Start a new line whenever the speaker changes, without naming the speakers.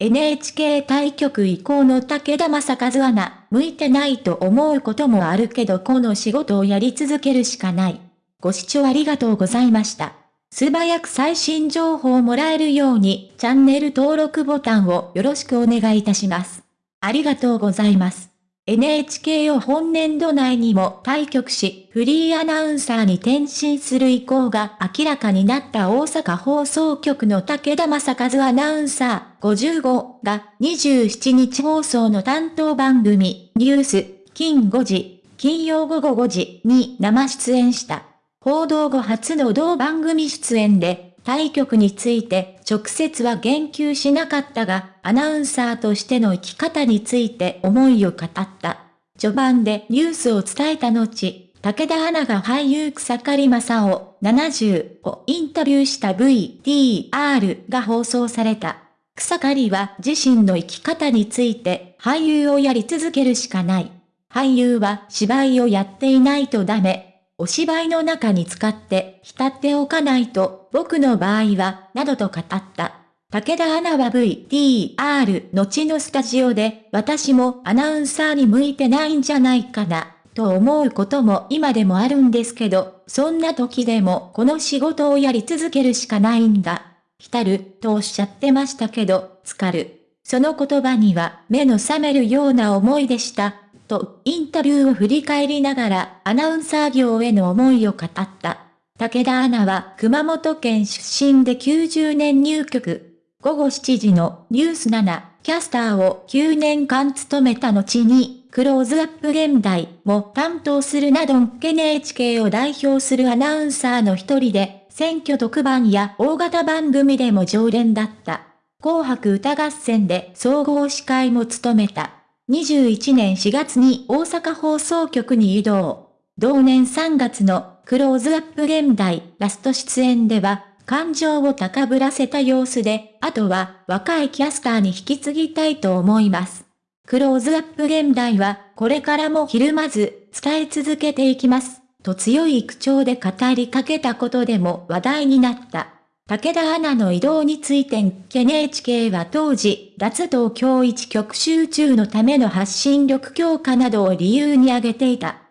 NHK 対局以降の武田正和アナ、向いてないと思うこともあるけどこの仕事をやり続けるしかない。ご視聴ありがとうございました。素早く最新情報をもらえるようにチャンネル登録ボタンをよろしくお願いいたします。ありがとうございます。NHK を本年度内にも対局し、フリーアナウンサーに転身する意向が明らかになった大阪放送局の武田正和アナウンサー55が27日放送の担当番組、ニュース、金5時、金曜午後5時に生出演した。報道後初の同番組出演で、対局について直接は言及しなかったが、アナウンサーとしての生き方について思いを語った。序盤でニュースを伝えた後、武田アナが俳優草刈正雄70をインタビューした VTR が放送された。草刈は自身の生き方について俳優をやり続けるしかない。俳優は芝居をやっていないとダメ。お芝居の中に使って浸っておかないと、僕の場合は、などと語った。武田アナは VTR 後のスタジオで、私もアナウンサーに向いてないんじゃないかな、と思うことも今でもあるんですけど、そんな時でもこの仕事をやり続けるしかないんだ。浸る、とおっしゃってましたけど、浸かる。その言葉には目の覚めるような思いでした。と、インタビューを振り返りながら、アナウンサー業への思いを語った。武田アナは熊本県出身で90年入局。午後7時のニュース7キャスターを9年間務めた後に、クローズアップ現代も担当するなど NHK を代表するアナウンサーの一人で、選挙特番や大型番組でも常連だった。紅白歌合戦で総合司会も務めた。21年4月に大阪放送局に移動。同年3月のクローズアップ現代ラスト出演では、感情を高ぶらせた様子で、あとは若いキャスターに引き継ぎたいと思います。クローズアップ現代は、これからもひるまず伝え続けていきます。と強い口調で語りかけたことでも話題になった。武田アナの移動について NHK は当時、脱東京一極集中のための発信力強化などを理由に挙げていた。